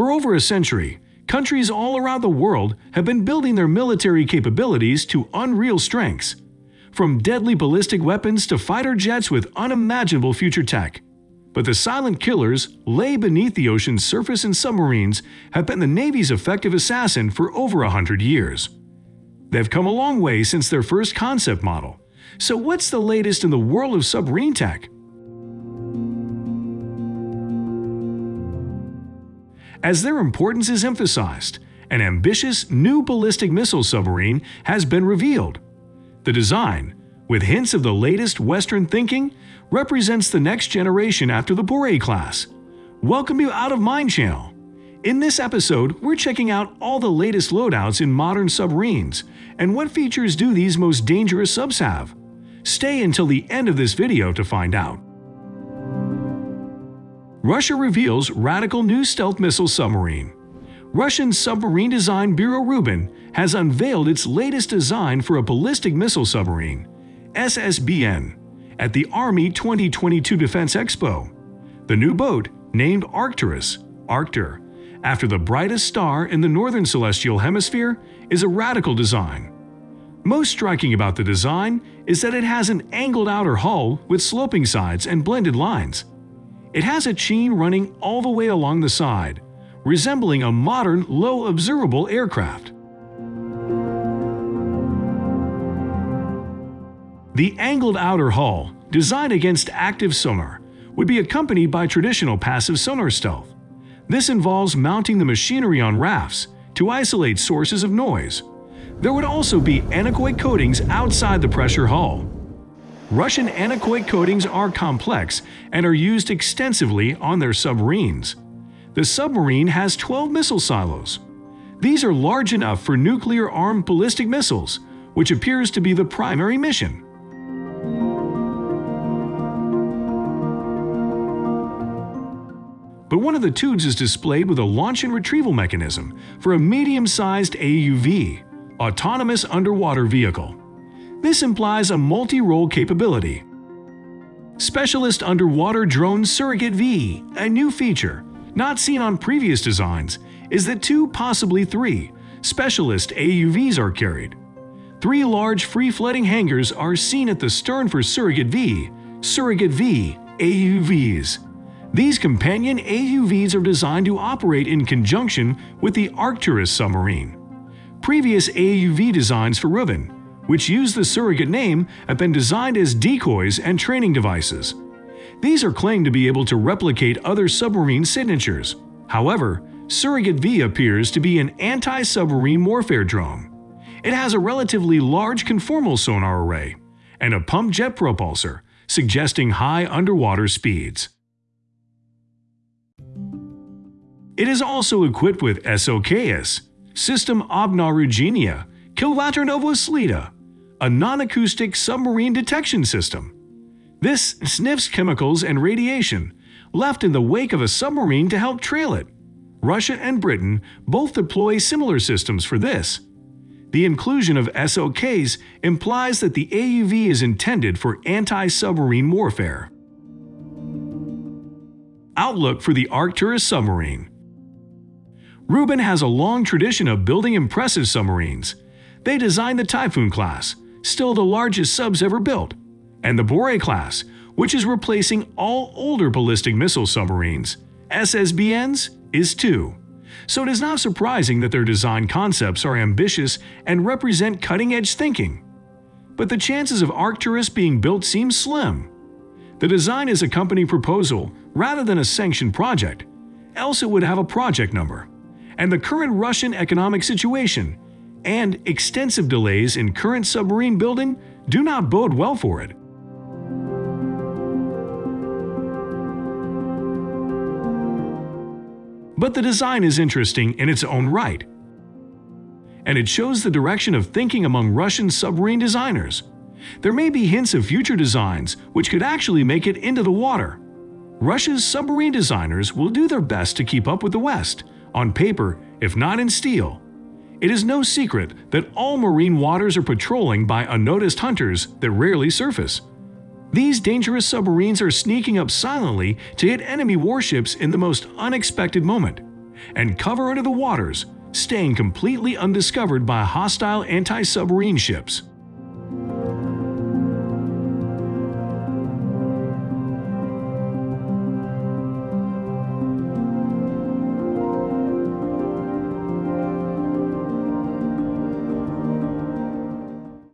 For over a century, countries all around the world have been building their military capabilities to unreal strengths. From deadly ballistic weapons to fighter jets with unimaginable future tech. But the silent killers lay beneath the ocean's surface and submarines have been the Navy's effective assassin for over a hundred years. They've come a long way since their first concept model. So what's the latest in the world of submarine tech? As their importance is emphasized, an ambitious new ballistic missile submarine has been revealed. The design, with hints of the latest Western thinking, represents the next generation after the Borei class. Welcome you out of Mind Channel. In this episode, we're checking out all the latest loadouts in modern submarines, and what features do these most dangerous subs have? Stay until the end of this video to find out. Russia reveals radical new stealth missile submarine. Russian Submarine Design Bureau Rubin has unveiled its latest design for a ballistic missile submarine, SSBN, at the Army 2022 Defense Expo. The new boat, named Arcturus, Arctur, after the brightest star in the northern celestial hemisphere, is a radical design. Most striking about the design is that it has an angled outer hull with sloping sides and blended lines. It has a chine running all the way along the side, resembling a modern low observable aircraft. The angled outer hull, designed against active sonar, would be accompanied by traditional passive sonar stealth. This involves mounting the machinery on rafts to isolate sources of noise. There would also be anechoic coatings outside the pressure hull. Russian anechoic coatings are complex and are used extensively on their submarines. The submarine has 12 missile silos. These are large enough for nuclear-armed ballistic missiles, which appears to be the primary mission. But one of the tubes is displayed with a launch and retrieval mechanism for a medium-sized AUV, Autonomous Underwater Vehicle. This implies a multi-role capability. Specialist Underwater Drone Surrogate V, a new feature, not seen on previous designs, is that two, possibly three, specialist AUVs are carried. Three large free-floating hangars are seen at the stern for Surrogate V, Surrogate V AUVs. These companion AUVs are designed to operate in conjunction with the Arcturus submarine. Previous AUV designs for Rubin which use the surrogate name, have been designed as decoys and training devices. These are claimed to be able to replicate other submarine signatures. However, Surrogate V appears to be an anti-submarine warfare drone. It has a relatively large conformal sonar array and a pump jet propulsor, suggesting high underwater speeds. It is also equipped with SOKS, System Obnarugenia, Kilvaternovoslita, a non-acoustic submarine detection system. This sniffs chemicals and radiation left in the wake of a submarine to help trail it. Russia and Britain both deploy similar systems for this. The inclusion of SOKs implies that the AUV is intended for anti-submarine warfare. Outlook for the Arcturus submarine Rubin has a long tradition of building impressive submarines. They designed the Typhoon class, still the largest subs ever built, and the Borei class, which is replacing all older ballistic missile submarines. SSBNs is 2. So it is not surprising that their design concepts are ambitious and represent cutting-edge thinking. But the chances of Arcturus being built seem slim. The design is a company proposal rather than a sanctioned project, else it would have a project number. And the current Russian economic situation and extensive delays in current submarine building do not bode well for it. But the design is interesting in its own right, and it shows the direction of thinking among Russian submarine designers. There may be hints of future designs which could actually make it into the water. Russia's submarine designers will do their best to keep up with the West, on paper if not in steel, it is no secret that all marine waters are patrolling by unnoticed hunters that rarely surface. These dangerous submarines are sneaking up silently to hit enemy warships in the most unexpected moment. and cover under the waters, staying completely undiscovered by hostile anti-submarine ships.